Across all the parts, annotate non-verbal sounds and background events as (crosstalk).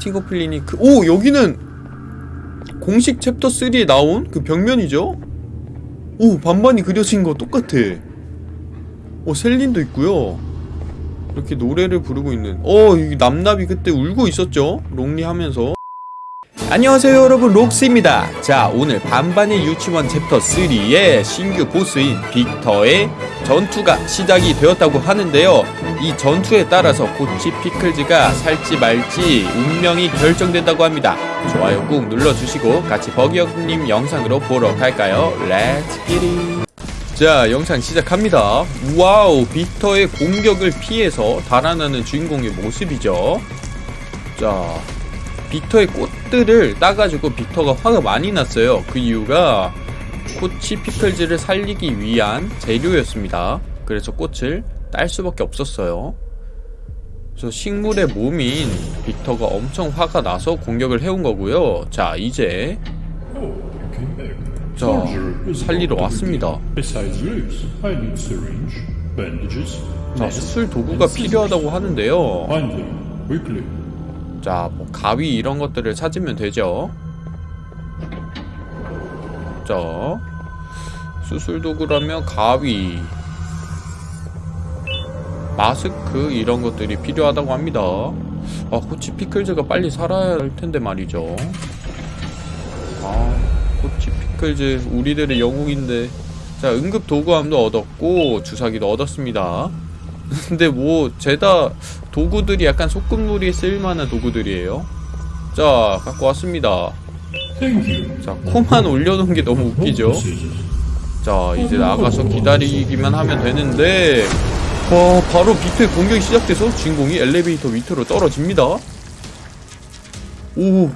스팅거 플린이 그, 오 여기는 공식 챕터 3에 나온 그 벽면이죠? 오 반반이 그려진 거 똑같아. 오 셀린도 있고요. 이렇게 노래를 부르고 있는 어 여기 납납이 그때 울고 있었죠? lonely 하면서 안녕하세요 여러분. 록스입니다. 자 오늘 반반의 유치원 챕터 3의 신규 보스인 빅터의 전투가 시작이 되었다고 하는데요. 이 전투에 따라서 코치 피클즈가 살지 말지 운명이 결정된다고 합니다. 좋아요 꾹 눌러주시고 같이 버기형님 영상으로 보러 갈까요? Let's get it 자 영상 시작합니다. Wow 빅터의 공격을 피해서 달아나는 주인공의 모습이죠. 자 빅터의 꽃들을 따가지고 빅터가 화가 많이 났어요. 그 이유가 코치 피클즈를 살리기 위한 재료였습니다. 그래서 꽃을 딸 수밖에 없었어요. 그래서 식물의 몸인 빅터가 엄청 화가 나서 공격을 해온 거고요. 자 이제 자 살리러 왔습니다. 자 수술 도구가 필요하다고 하는데요. 자, 뭐 가위 이런 것들을 찾으면 되죠. 자, 수술 도구라면 가위, 마스크 이런 것들이 필요하다고 합니다. 아, 코치 피클즈가 빨리 살아야 할 텐데 말이죠. 아, 코치 피클즈 우리들의 영웅인데. 자, 응급 도구함도 얻었고 주사기도 얻었습니다. 근데 뭐 죄다 도구들이 약간 소꿉놀이에 쓸만한 도구들이에요. 자, 갖고 왔습니다. 자, 코만 올려놓은 게 너무 웃기죠? 자, 이제 나가서 기다리기만 하면 되는데, 와, 바로 비트의 공격이 시작돼서 주인공이 엘리베이터 밑으로 떨어집니다. 오,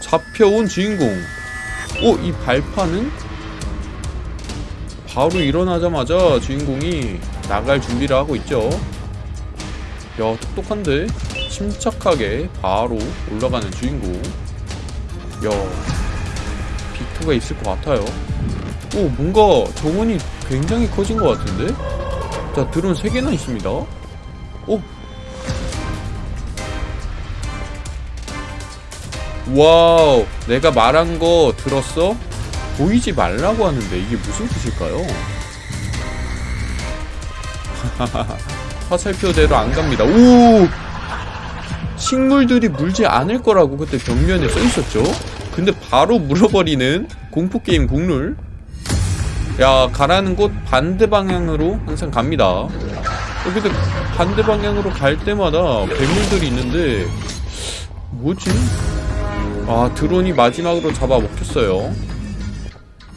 잡혀온 주인공. 오, 이 발판은? 바로 일어나자마자 주인공이 나갈 준비를 하고 있죠. 야, 똑똑한데? 침착하게 바로 올라가는 주인공. 야, 빅터가 있을 것 같아요. 오 뭔가 정원이 굉장히 커진 것 같은데? 자 드론 3개나 있습니다 오 wow 내가 말한 거 들었어? 보이지 말라고 하는데 이게 무슨 뜻일까요? (laughs) 화살표대로 안 갑니다. 오! 식물들이 물지 않을 거라고 그때 벽면에 써 있었죠? 근데 바로 물어버리는 공포게임 국룰. 야 가라는 곳 반대 방향으로 항상 갑니다. 근데 반대 방향으로 갈 때마다 괴물들이 있는데 뭐지? 아 드론이 마지막으로 잡아 먹혔어요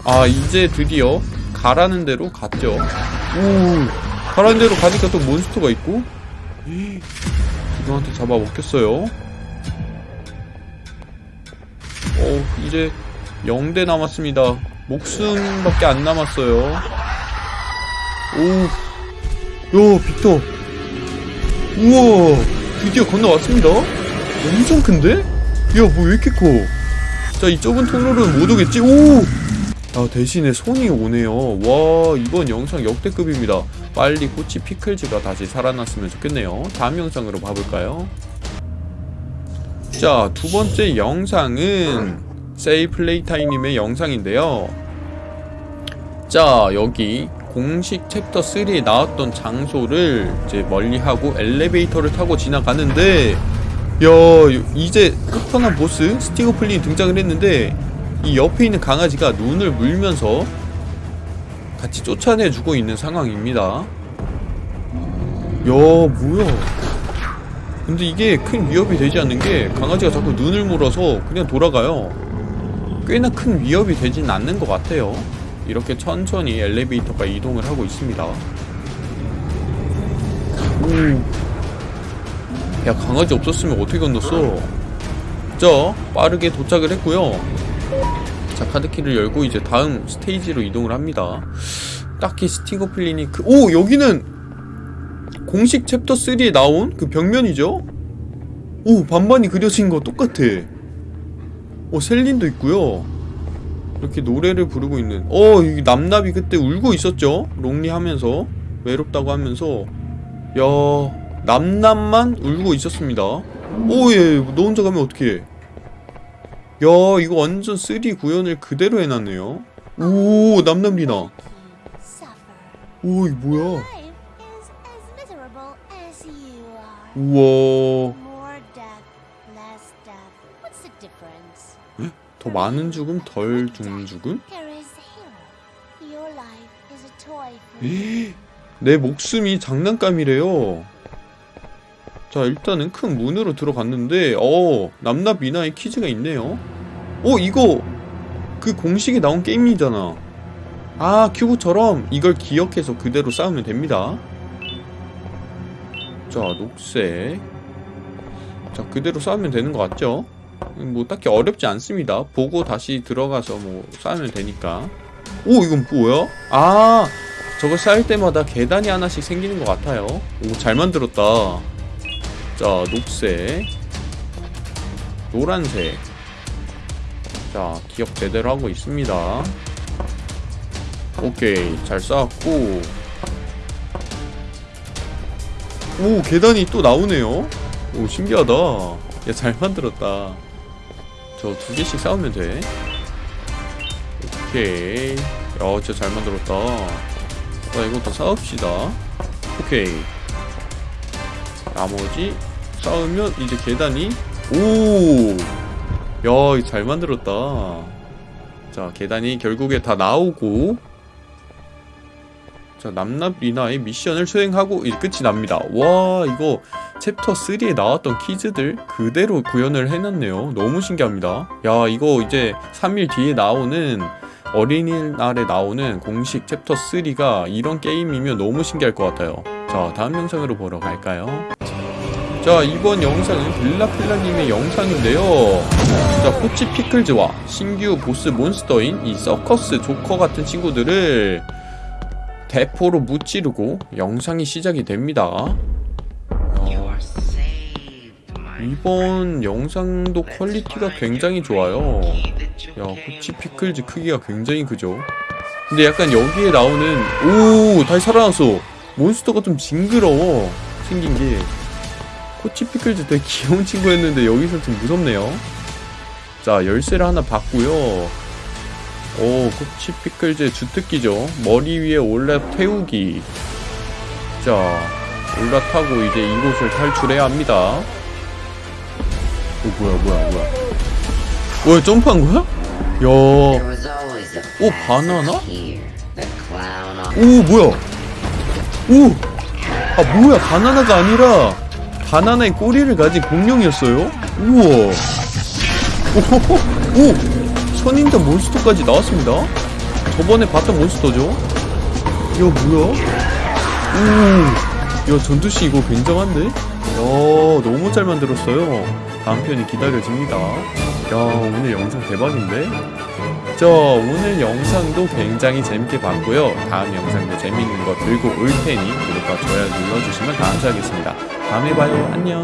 아 이제 드디어 가라는 대로 갔죠 오 가라는 대로 가니까 또 몬스터가 있고 드론한테 잡아 먹혔어요 어 이제 0대 남았습니다 목숨밖에 안 남았어요 오야 빅터 우와 드디어 건너왔습니다 엄청 큰데? 야뭐 왜 이렇게 커? 자 이 좁은 통로는 못 오겠지? 오! 아 대신에 손이 오네요. 와 이번 영상 역대급입니다. 빨리 코치 피클즈가 다시 살아났으면 좋겠네요. 다음 영상으로 봐볼까요? 자 두 번째 영상은 세이 플레이타임님의 영상인데요. 자 여기 공식 챕터 3에 나왔던 장소를 이제 멀리하고 엘리베이터를 타고 지나가는데 야 이제 끝판왕 보스 스티거플린이 등장을 했는데 이 옆에 있는 강아지가 눈을 물면서 같이 쫓아내주고 있는 상황입니다. 야 뭐야? 근데 이게 큰 위협이 되지 않는 게 강아지가 자꾸 눈을 물어서 그냥 돌아가요. 꽤나 큰 위협이 되진 않는 것 같아요. 이렇게 천천히 엘리베이터가 이동을 하고 있습니다. 오. 야 강아지 없었으면 어떻게 건넜어? 자 빠르게 도착을 했고요 자 카드키를 열고 이제 다음 스테이지로 이동을 합니다. 딱히 스팅거 플린이 그, 오 여기는 공식 챕터 3에 나온 그 벽면이죠? 오 반반이 그려진 거 똑같아. 오 셀린도 있고요. 이렇게 노래를 부르고 있는 어 여기 납납이 그때 울고 있었죠? lonely 하면서 외롭다고 하면서. 야 남남만 울고 있었습니다. 오예 너 혼자 가면 어떡해 야 이거 완전 3D 구현을 그대로 해놨네요 오 남남리나. 오 이거 뭐야. 우와? 더 많은 죽음 덜 죽는 죽음? You. 내 목숨이 장난감이래요 자 일단은 큰 문으로 들어갔는데 어 남납 미나의 퀴즈가 있네요. 어 이거 그 공식에 나온 게임이잖아. 아 큐브처럼 이걸 기억해서 그대로 싸우면 됩니다. 자 녹색. 자 그대로 싸우면 되는 것 같죠? 뭐 딱히 어렵지 않습니다. 보고 다시 들어가서 뭐 싸우면 되니까. 오 이건 뭐야? 아 저거 쌓일 때마다 계단이 하나씩 생기는 것 같아요. 오 잘 만들었다 자 녹색. 노란색. 자 기억 제대로 하고 있습니다. 오케이 잘 쌓았고. 오 계단이 또 나오네요. 오 신기하다. 야 잘 만들었다. 저 두 개씩 싸우면 돼. 오케이. 야 진짜 잘 만들었다. 자 이것도 싸웁시다. 오케이 나머지 싸우면 이제 계단이 오 야 잘 만들었다. 자 계단이 결국에 다 나오고 자 남납 리나의 미션을 수행하고 끝이 납니다. 와 이거 챕터 3에 나왔던 퀴즈들 그대로 구현을 해놨네요. 너무 신기합니다. 야 이거 이제 3일 뒤에 나오는 어린이날에 나오는 공식 챕터 3가 이런 게임이면 너무 신기할 것 같아요. 자 다음 영상으로 보러 갈까요? 자 이번 영상은 빌라필라님의 영상인데요. 자 코치 피클즈와 신규 보스 몬스터인 이 서커스 조커 같은 친구들을 대포로 무찌르고 영상이 시작이 됩니다. 야, 이번 영상도 퀄리티가 굉장히 좋아요. 야 코치 피클즈 크기가 굉장히 크죠. 근데 약간 여기에 나오는 오 다시 살아났어. 몬스터가 좀 징그러워 생긴 게 코치 피클즈 되게 (laughs) 귀여운 친구였는데 여기서 좀 무섭네요 자 열쇠를 하나 받고요 오 코치 피클즈의 주특기죠 머리 위에 올라 태우기 자 올라타고 이제 이곳을 탈출해야 합니다 오 뭐야 뭐야 뭐야 뭐야 점프한 거야? 야오 바나나? 바나나? 오 뭐야 오! 아 뭐야 바나나가 아니라 바나나의 꼬리를 가진 공룡이었어요? 우와 오호호 오! 선인장 몬스터까지 나왔습니다 저번에 봤던 몬스터죠? 야 뭐야? 오! 야 전투씨 이거 굉장한데? 야 너무 잘 만들었어요 다음 편이 기다려집니다 야 오늘 영상 대박인데? 자 오늘 영상도 굉장히 재밌게 봤고요 다음 영상도 재밌는 거 들고 올 테니 구독과 좋아요 눌러주시면 감사하겠습니다 다음에 봐요. 안녕